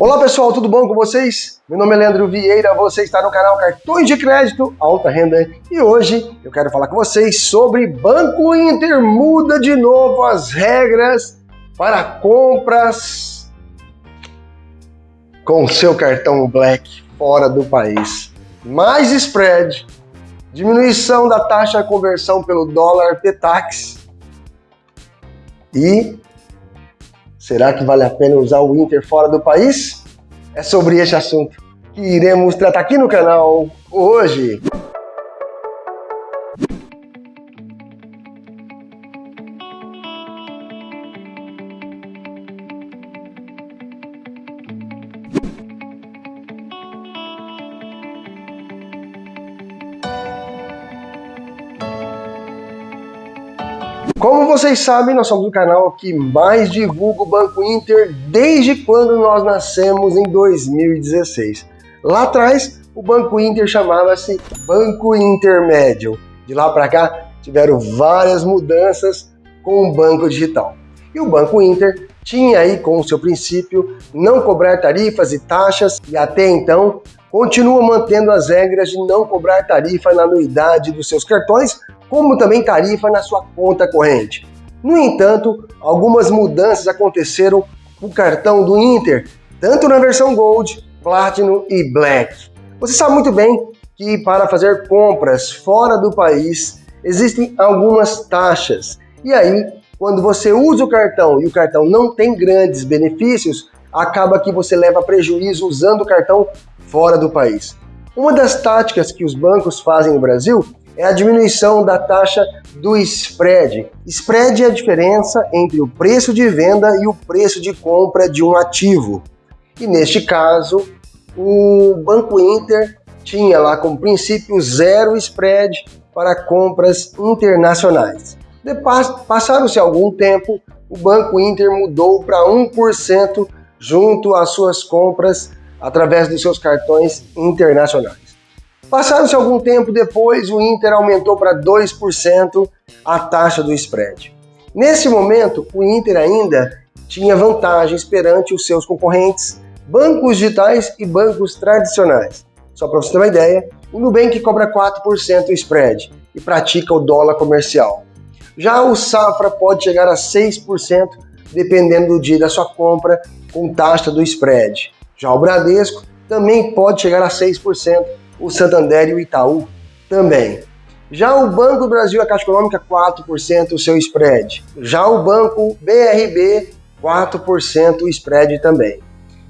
Olá pessoal, tudo bom com vocês? Meu nome é Leandro Vieira, você está no canal Cartões de Crédito Alta Renda e hoje eu quero falar com vocês sobre Banco Inter muda de novo as regras para compras com seu cartão Black fora do país. Mais spread, diminuição da taxa de conversão pelo dólar Petax e Será que vale a pena usar o Inter fora do país? É sobre este assunto que iremos tratar aqui no canal hoje. Como vocês sabem, nós somos o canal que mais divulga o Banco Inter desde quando nós nascemos em 2016. Lá atrás, o Banco Inter chamava-se Banco Intermédio. De lá para cá, tiveram várias mudanças com o Banco Digital. E o Banco Inter tinha aí como seu princípio não cobrar tarifas e taxas e até então continua mantendo as regras de não cobrar tarifa na anuidade dos seus cartões, como também tarifa na sua conta corrente. No entanto, algumas mudanças aconteceram com o cartão do Inter, tanto na versão Gold, Platinum e Black. Você sabe muito bem que para fazer compras fora do país existem algumas taxas. E aí, quando você usa o cartão e o cartão não tem grandes benefícios, acaba que você leva prejuízo usando o cartão fora do país. Uma das táticas que os bancos fazem no Brasil é a diminuição da taxa do spread. Spread é a diferença entre o preço de venda e o preço de compra de um ativo. E neste caso, o Banco Inter tinha lá como princípio zero spread para compras internacionais. Passaram-se algum tempo, o Banco Inter mudou para 1% junto às suas compras através dos seus cartões internacionais. Passaram-se algum tempo depois, o Inter aumentou para 2% a taxa do spread. Nesse momento, o Inter ainda tinha vantagens perante os seus concorrentes, bancos digitais e bancos tradicionais. Só para você ter uma ideia, o Nubank cobra 4% o spread e pratica o dólar comercial. Já o Safra pode chegar a 6%, dependendo do dia da sua compra, com taxa do spread. Já o Bradesco também pode chegar a 6%, o Santander e o Itaú também. Já o Banco do Brasil, a Caixa Econômica, 4% o seu spread. Já o Banco BRB, 4% o spread também.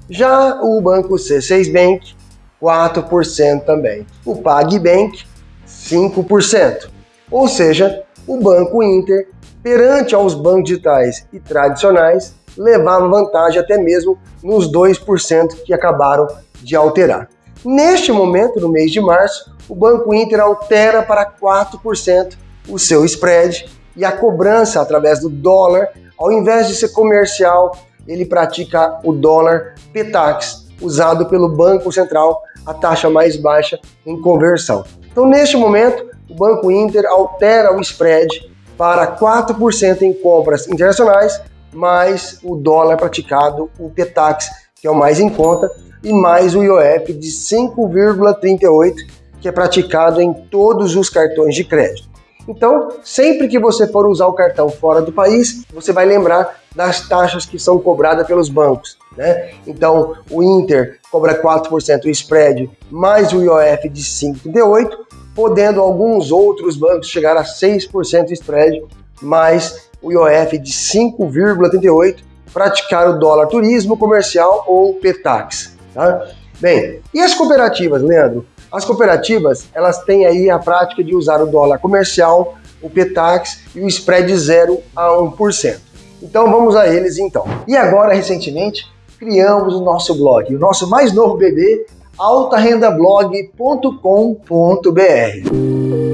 Já o Banco C6 Bank, 4% também. O PagBank, 5%. Ou seja, o Banco Inter, perante aos bancos digitais e tradicionais, levava vantagem até mesmo nos 2% que acabaram de alterar. Neste momento, no mês de março, o Banco Inter altera para 4% o seu spread e a cobrança através do dólar, ao invés de ser comercial, ele pratica o dólar PETAX, usado pelo Banco Central, a taxa mais baixa em conversão. Então, neste momento, o Banco Inter altera o spread para 4% em compras internacionais, mais o dólar praticado, o PETAX, que é o mais em conta, e mais o IOF de 5,38, que é praticado em todos os cartões de crédito. Então, sempre que você for usar o cartão fora do país, você vai lembrar das taxas que são cobradas pelos bancos. Né? Então, o Inter cobra 4% o spread, mais o IOF de 5,38, podendo alguns outros bancos chegar a 6% spread, mais o IOF de 5,38, praticar o dólar turismo comercial ou PETAX. Tá? Bem, e as cooperativas, Leandro? As cooperativas, elas têm aí a prática de usar o dólar comercial, o PETAX e o spread de 0 a 1%. Então vamos a eles então. E agora, recentemente, criamos o nosso blog, o nosso mais novo bebê, altarendablog.com.br.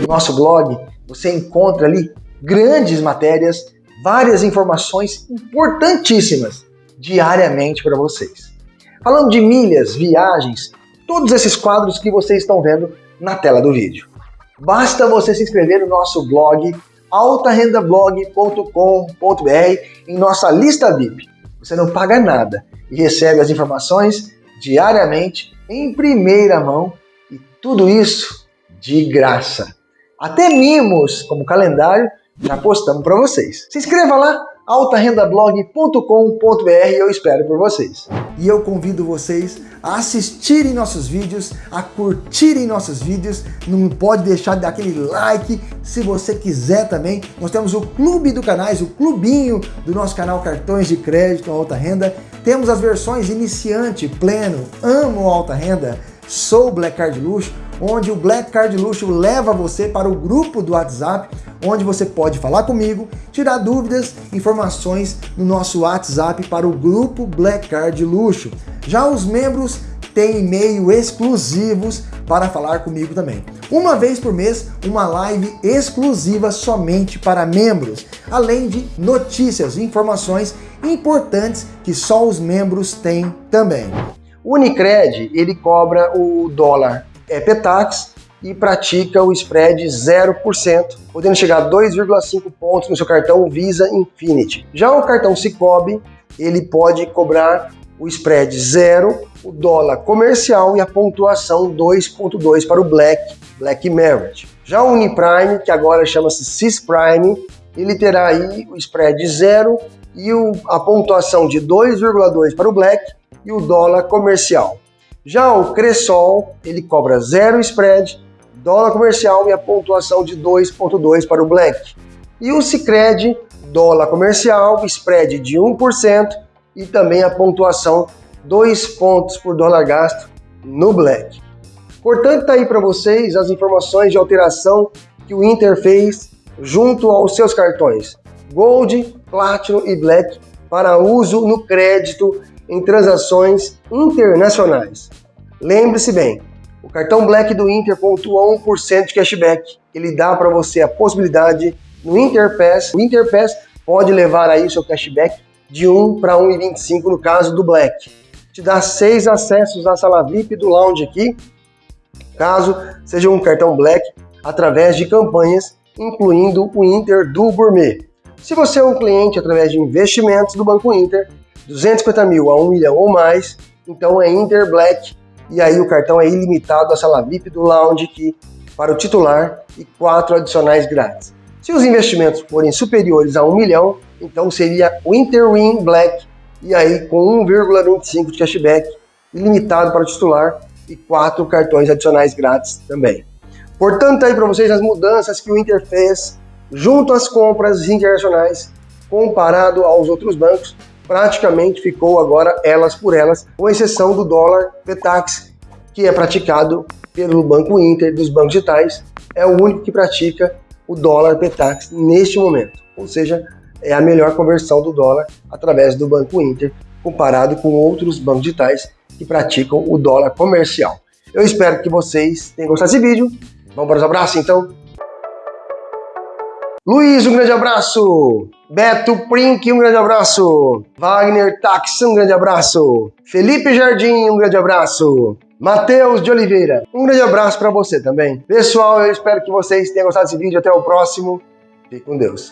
No nosso blog, você encontra ali grandes matérias, várias informações importantíssimas diariamente para vocês. Falando de milhas, viagens, todos esses quadros que vocês estão vendo na tela do vídeo. Basta você se inscrever no nosso blog altarendablog.com.br em nossa lista VIP. Você não paga nada e recebe as informações diariamente em primeira mão e tudo isso de graça. Até mimos como calendário já postamos para vocês. Se inscreva lá altarendablog.com.br eu espero por vocês. E eu convido vocês a assistirem nossos vídeos, a curtirem nossos vídeos, não pode deixar de dar aquele like, se você quiser também, nós temos o clube do canais, o clubinho do nosso canal Cartões de Crédito Alta Renda, temos as versões iniciante, pleno, amo alta renda, sou Black Card Luxo, onde o Black Card Luxo leva você para o grupo do WhatsApp, onde você pode falar comigo, tirar dúvidas, informações no nosso WhatsApp para o grupo Black Card Luxo. Já os membros têm e-mail exclusivos para falar comigo também. Uma vez por mês, uma live exclusiva somente para membros, além de notícias e informações importantes que só os membros têm também. O Unicred, ele cobra o dólar é Petax e pratica o spread 0%, podendo chegar a 2,5 pontos no seu cartão Visa Infinity. Já o cartão Cicobi, ele pode cobrar o spread 0, o dólar comercial e a pontuação 2.2 para o Black, Black Merit. Já o Uniprime, que agora chama-se Cisprime, ele terá aí o spread 0 e o, a pontuação de 2,2 para o Black e o dólar comercial. Já o Cressol, ele cobra zero spread, dólar comercial e a pontuação de 2.2 para o Black. E o Cicred, dólar comercial, spread de 1% e também a pontuação 2 pontos por dólar gasto no Black. Portanto, está aí para vocês as informações de alteração que o Inter fez junto aos seus cartões Gold, Platinum e Black para uso no crédito em transações internacionais. Lembre-se bem, o cartão Black do Inter pontua 1% de cashback. Ele dá para você a possibilidade no Interpass. O Interpass pode levar aí o seu cashback de 1 para 1,25 no caso do Black. Te dá seis acessos à sala VIP do lounge aqui, caso seja um cartão Black, através de campanhas, incluindo o Inter do Gourmet. Se você é um cliente através de investimentos do Banco Inter, 250 mil a 1 milhão ou mais, então é Inter Black e aí o cartão é ilimitado a sala VIP do Lounge aqui para o titular e quatro adicionais grátis. Se os investimentos forem superiores a 1 milhão, então seria o Interwin Black e aí com 1,25 de cashback ilimitado para o titular e quatro cartões adicionais grátis também. Portanto, aí para vocês as mudanças que o Inter fez junto às compras internacionais comparado aos outros bancos praticamente ficou agora elas por elas, com exceção do dólar Petax, que é praticado pelo Banco Inter dos bancos digitais, é o único que pratica o dólar Petax neste momento. Ou seja, é a melhor conversão do dólar através do Banco Inter, comparado com outros bancos digitais que praticam o dólar comercial. Eu espero que vocês tenham gostado desse vídeo. Vamos para os abraços então? Luiz, um grande abraço. Beto Prink, um grande abraço. Wagner Tax, um grande abraço. Felipe Jardim, um grande abraço. Matheus de Oliveira, um grande abraço para você também. Pessoal, eu espero que vocês tenham gostado desse vídeo. Até o próximo. Fique com Deus.